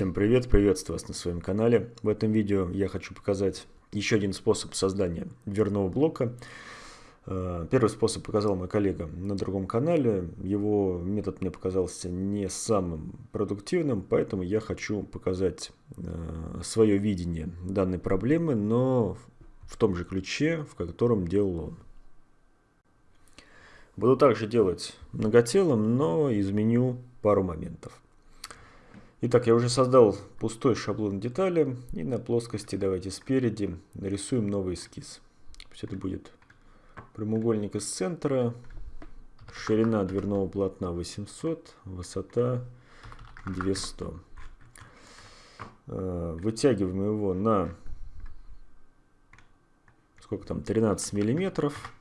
Всем привет, приветствую вас на своем канале. В этом видео я хочу показать еще один способ создания дверного блока. Э, первый способ показал мой коллега на другом канале. Его метод мне показался не самым продуктивным, поэтому я хочу показать э, свое видение данной проблемы, но в том же ключе, в котором делал он. Буду также делать многотелом, но изменю пару моментов. Итак, я уже создал пустой шаблон детали. И на плоскости давайте спереди нарисуем новый эскиз. Пусть это будет прямоугольник из центра. Ширина дверного полотна 800, высота 200. Э, вытягиваем его на сколько там 13 миллиметров.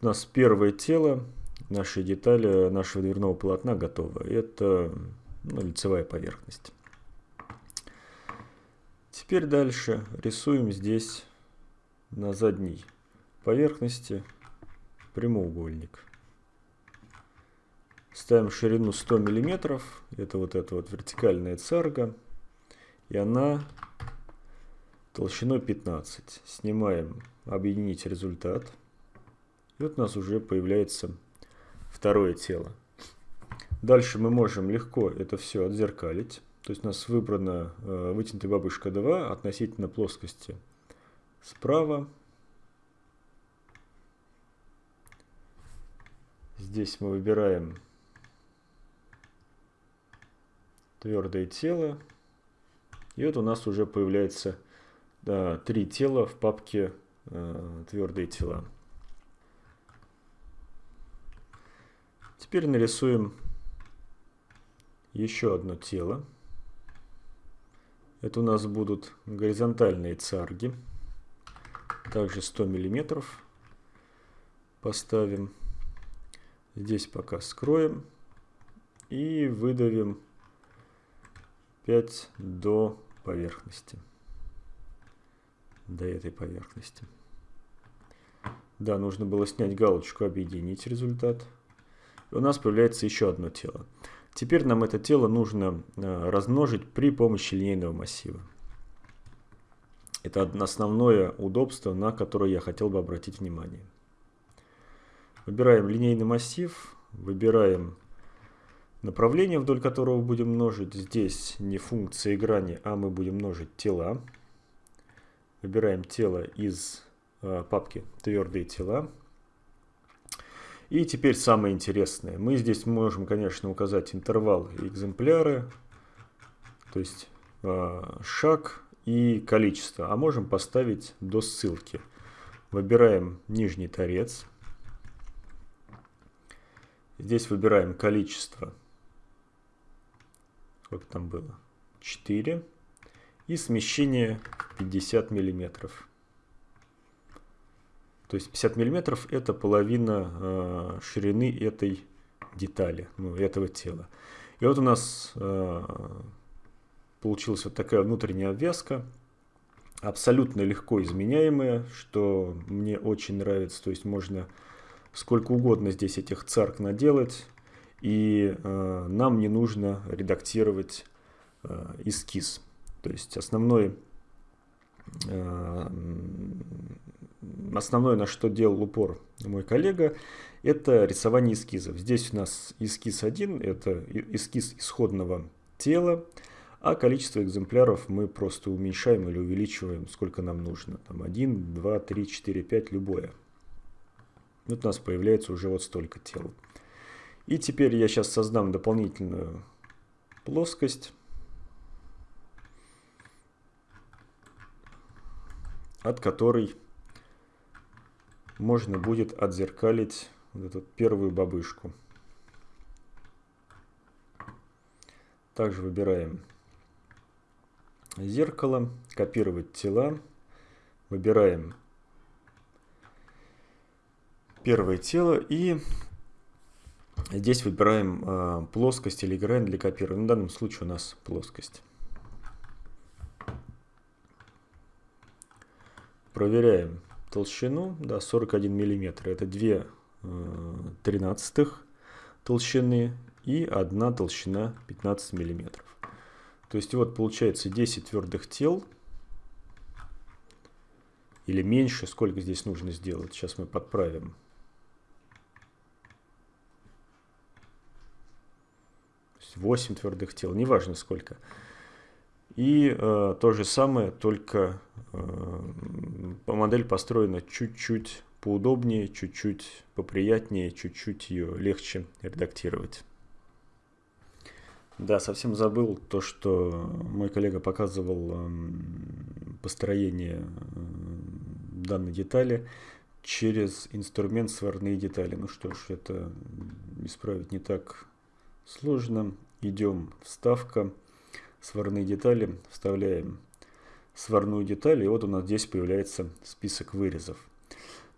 У нас первое тело наши детали нашего дверного полотна готовы. Это ну, лицевая поверхность. Теперь дальше рисуем здесь на задней поверхности прямоугольник. Ставим ширину 100 мм, это вот эта вот вертикальная царга, и она толщиной 15. Снимаем объединить результат. И вот у нас уже появляется второе тело. Дальше мы можем легко это все отзеркалить. То есть у нас выбрана э, вытянутая бабушка 2 относительно плоскости справа. Здесь мы выбираем твердое тело. И вот у нас уже появляется да, три тела в папке э, твердые тела. Теперь нарисуем еще одно тело. Это у нас будут горизонтальные царги. Также 100 миллиметров поставим. Здесь пока скроем. И выдавим 5 до поверхности. До этой поверхности. Да, нужно было снять галочку «Объединить результат» и у нас появляется еще одно тело. Теперь нам это тело нужно э, размножить при помощи линейного массива. Это основное удобство, на которое я хотел бы обратить внимание. Выбираем линейный массив, выбираем направление, вдоль которого будем множить. Здесь не функция грани, а мы будем множить тела. Выбираем тело из э, папки «Твердые тела». И теперь самое интересное. Мы здесь можем, конечно, указать интервал и экземпляры, то есть э, шаг и количество. А можем поставить до ссылки. Выбираем нижний торец. Здесь выбираем количество. Сколько там было? 4. И смещение 50 миллиметров. То есть 50 миллиметров это половина э, ширины этой детали, ну, этого тела. И вот у нас э, получилась вот такая внутренняя обвязка, абсолютно легко изменяемая, что мне очень нравится. То есть можно сколько угодно здесь этих царк наделать, и э, нам не нужно редактировать э, эскиз. То есть основной э, основное, на что делал упор мой коллега, это рисование эскизов. Здесь у нас эскиз 1, это эскиз исходного тела, а количество экземпляров мы просто уменьшаем или увеличиваем, сколько нам нужно. Там 1, 2, 3, 4, 5, любое. Вот у нас появляется уже вот столько тел. И теперь я сейчас создам дополнительную плоскость. от которой можно будет отзеркалить вот эту первую бабышку. Также выбираем зеркало, копировать тела, выбираем первое тело и здесь выбираем э, плоскость или грань для копирования. В данном случае у нас плоскость. Проверяем толщину, да, 41 миллиметр. Это 2 э, тринадцатых толщины. И одна толщина 15 миллиметров. То есть вот получается 10 твердых тел или меньше, сколько здесь нужно сделать. Сейчас мы подправим. Восемь твердых тел, неважно сколько. И э, то же самое, только модель построена чуть-чуть поудобнее, чуть-чуть поприятнее, чуть-чуть ее легче редактировать. Да, совсем забыл то, что мой коллега показывал э, построение э, данной детали через инструмент сварные детали. Ну что ж, это исправить не так сложно. Идем вставка сварные детали, вставляем сварную деталь, и вот у нас здесь появляется список вырезов.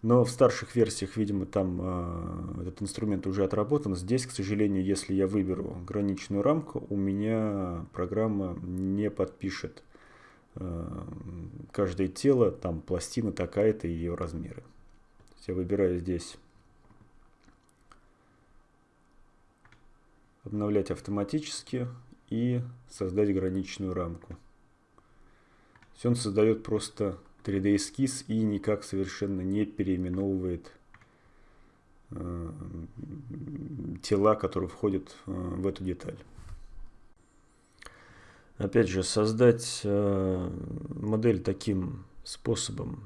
Но в старших версиях, видимо, там э, этот инструмент уже отработан. Здесь, к сожалению, если я выберу граничную рамку, у меня программа не подпишет э, каждое тело, там пластина такая-то и ее размеры. Я выбираю здесь обновлять автоматически и создать граничную рамку. Все он создает просто 3D эскиз и никак совершенно не переименовывает э, тела, которые входят э, в эту деталь. Опять же, создать э, модель таким способом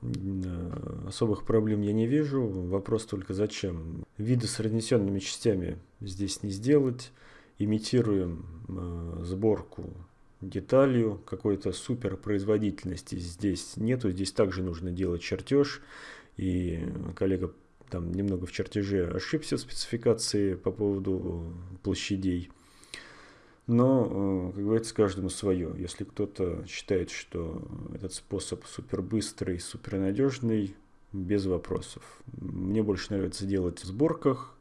э, особых проблем я не вижу. Вопрос только зачем. Виды с разнесенными частями здесь не сделать имитируем э, сборку деталью, какой-то супер производительности здесь нету, здесь также нужно делать чертеж, и коллега там немного в чертеже ошибся в спецификации по поводу площадей. Но, э, как говорится, каждому свое. Если кто-то считает, что этот способ супер быстрый, супер надежный, без вопросов. Мне больше нравится делать в сборках,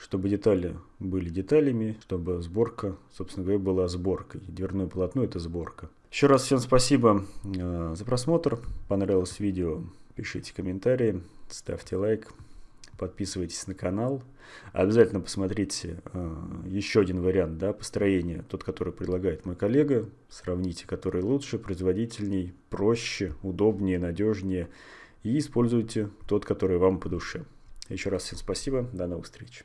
чтобы детали были деталями, чтобы сборка, собственно говоря, была сборкой. Дверное полотно – это сборка. Еще раз всем спасибо э, за просмотр. Понравилось видео, пишите комментарии, ставьте лайк, подписывайтесь на канал. Обязательно посмотрите э, еще один вариант да, построения, тот, который предлагает мой коллега. Сравните, который лучше, производительней, проще, удобнее, надежнее. И используйте тот, который вам по душе. Еще раз всем спасибо. До новых встреч.